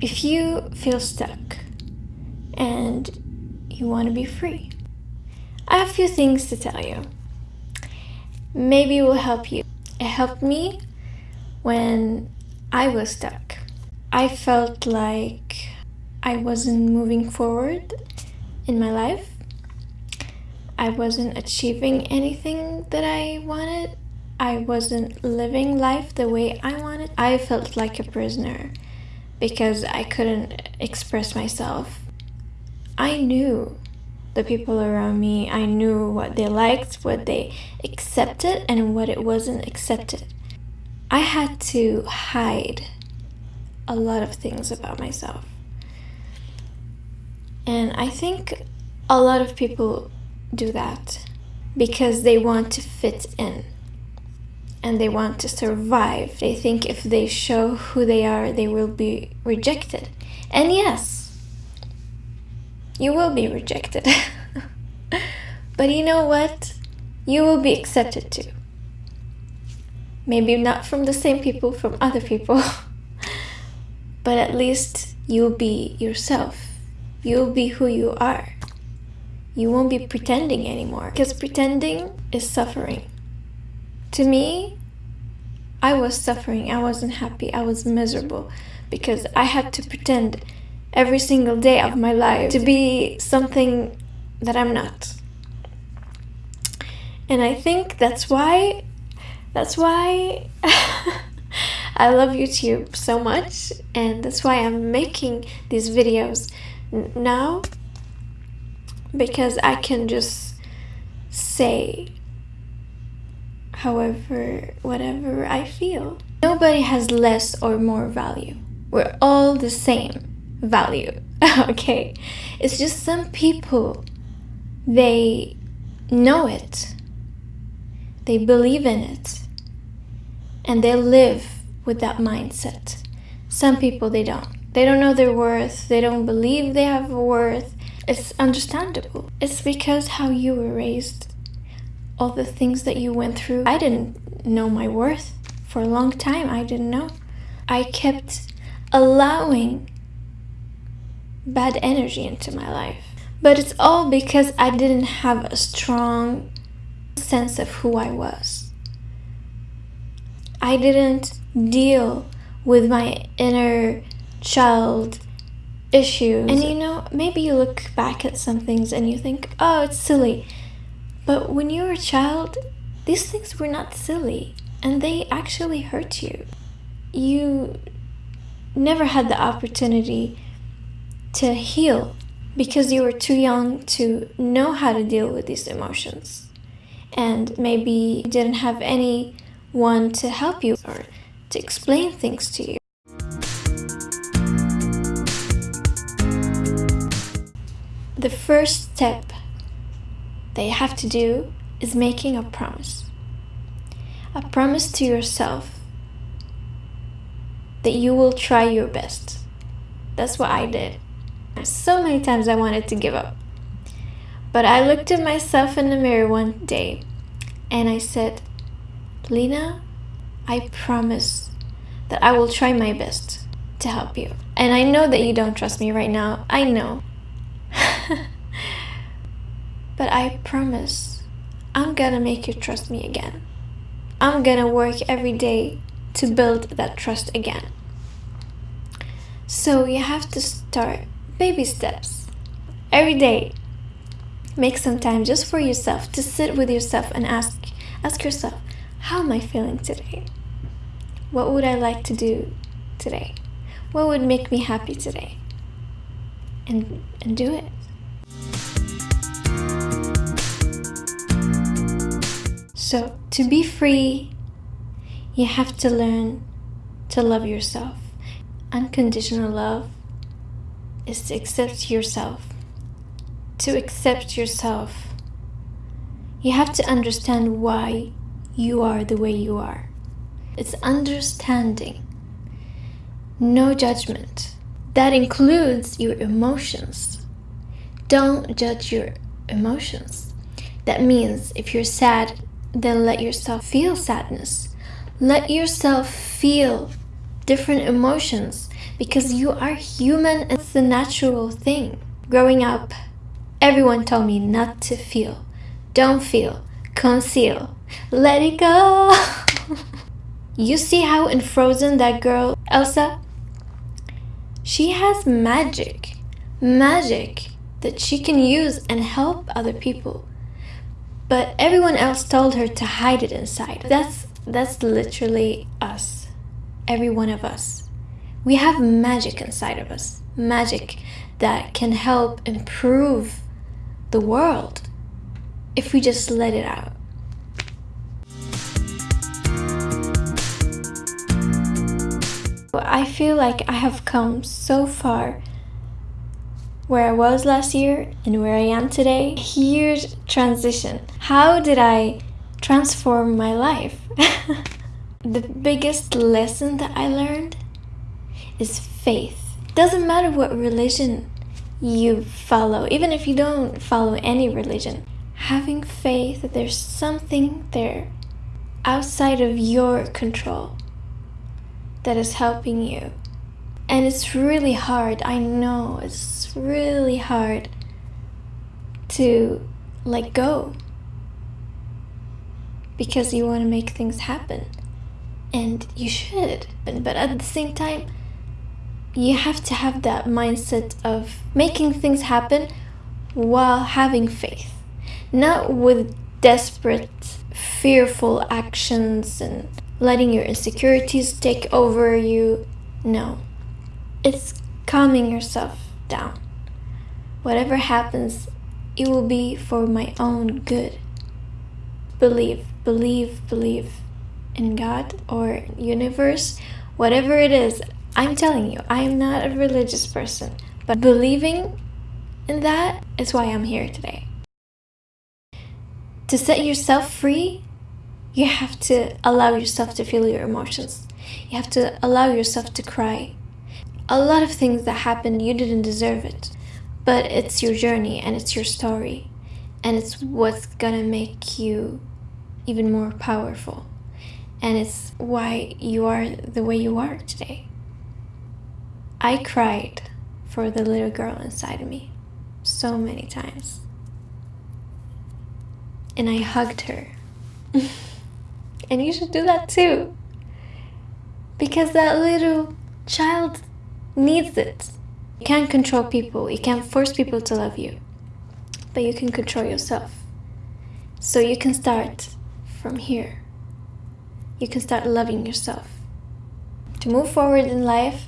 If you feel stuck and you want to be free, I have a few things to tell you. Maybe it will help you. It helped me when I was stuck. I felt like I wasn't moving forward in my life. I wasn't achieving anything that I wanted. I wasn't living life the way I wanted. I felt like a prisoner because I couldn't express myself. I knew the people around me, I knew what they liked, what they accepted, and what it wasn't accepted. I had to hide a lot of things about myself. And I think a lot of people do that because they want to fit in and they want to survive. They think if they show who they are, they will be rejected. And yes, you will be rejected. but you know what? You will be accepted too. Maybe not from the same people, from other people. but at least you'll be yourself. You'll be who you are. You won't be pretending anymore. Because pretending is suffering. To me, I was suffering, I wasn't happy, I was miserable because I had to pretend every single day of my life to be something that I'm not. And I think that's why that's why I love YouTube so much and that's why I'm making these videos now because I can just say however, whatever I feel. Nobody has less or more value. We're all the same value, okay? It's just some people, they know it, they believe in it, and they live with that mindset. Some people, they don't. They don't know their worth, they don't believe they have a worth. It's understandable. It's because how you were raised all the things that you went through. I didn't know my worth for a long time. I didn't know. I kept allowing bad energy into my life. But it's all because I didn't have a strong sense of who I was. I didn't deal with my inner child issues. And you know, maybe you look back at some things and you think, oh, it's silly. But when you were a child, these things were not silly and they actually hurt you. You never had the opportunity to heal because you were too young to know how to deal with these emotions. And maybe you didn't have anyone to help you or to explain things to you. The first step they have to do is making a promise. A promise to yourself that you will try your best. That's what I did. So many times I wanted to give up. But I looked at myself in the mirror one day and I said, Lena, I promise that I will try my best to help you. And I know that you don't trust me right now. I know. But I promise, I'm gonna make you trust me again. I'm gonna work every day to build that trust again. So you have to start baby steps. Every day, make some time just for yourself to sit with yourself and ask, ask yourself, how am I feeling today? What would I like to do today? What would make me happy today? And, and do it. So, to be free, you have to learn to love yourself. Unconditional love is to accept yourself. To accept yourself, you have to understand why you are the way you are. It's understanding, no judgment. That includes your emotions. Don't judge your emotions. That means if you're sad, then let yourself feel sadness. Let yourself feel different emotions. because you are human. and It's a natural thing. Growing up, everyone told me not to feel. Don't feel. Conceal. Let it go. you see how in Frozen that girl, Elsa, she has magic. Magic that she can use and help other people. But everyone else told her to hide it inside. That's that's literally us. Every one of us. We have magic inside of us. Magic that can help improve the world if we just let it out. I feel like I have come so far where I was last year and where I am today. Huge transition. How did I transform my life? the biggest lesson that I learned is faith. Doesn't matter what religion you follow, even if you don't follow any religion. Having faith that there's something there outside of your control that is helping you and it's really hard. I know it's really hard to let go because you want to make things happen. And you should. But, at the same time, you have to have that mindset of making things happen while having faith. Not with desperate, fearful actions and letting your insecurities take over you. No it's calming yourself down. Whatever happens, it will be for my own good. Believe, believe, believe in God or universe, whatever it is. I'm telling you, I am not a religious person, but believing in that is why I'm here today. To set yourself free, you have to allow yourself to feel your emotions. You have to allow yourself to cry a lot of things that happened, you didn't deserve it. But it's your journey and it's your story. And it's what's gonna make you even more powerful. And it's why you are the way you are today. I cried for the little girl inside of me so many times. And I hugged her. and you should do that too. Because that little child needs it. You can't control people, you can't force people to love you, but you can control yourself. So you can start from here. You can start loving yourself. To move forward in life,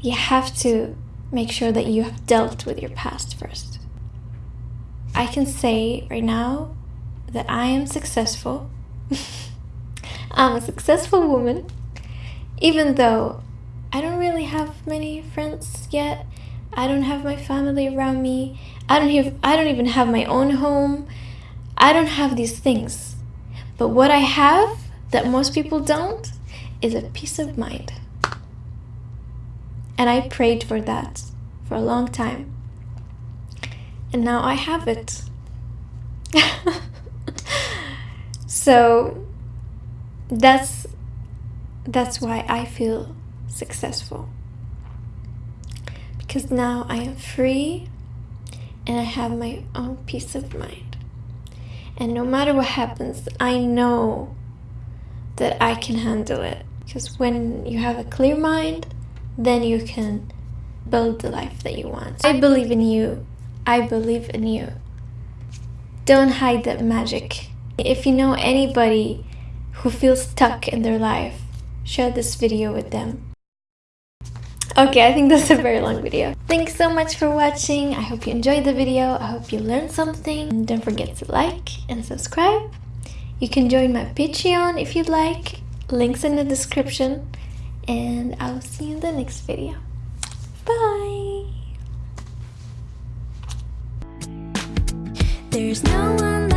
you have to make sure that you have dealt with your past first. I can say right now that I am successful. I'm a successful woman, even though I don't really have many friends yet. I don't have my family around me. I don't have I don't even have my own home. I don't have these things. But what I have that most people don't is a peace of mind. And I prayed for that for a long time. And now I have it. so that's that's why I feel successful. Because now I am free and I have my own peace of mind. And no matter what happens, I know that I can handle it. Because when you have a clear mind, then you can build the life that you want. I believe in you. I believe in you. Don't hide that magic. If you know anybody who feels stuck in their life, share this video with them. Okay, I think that's a very long video. Thanks so much for watching. I hope you enjoyed the video. I hope you learned something. And don't forget to like and subscribe. You can join my Patreon if you'd like. Links in the description. And I'll see you in the next video. Bye! There's no one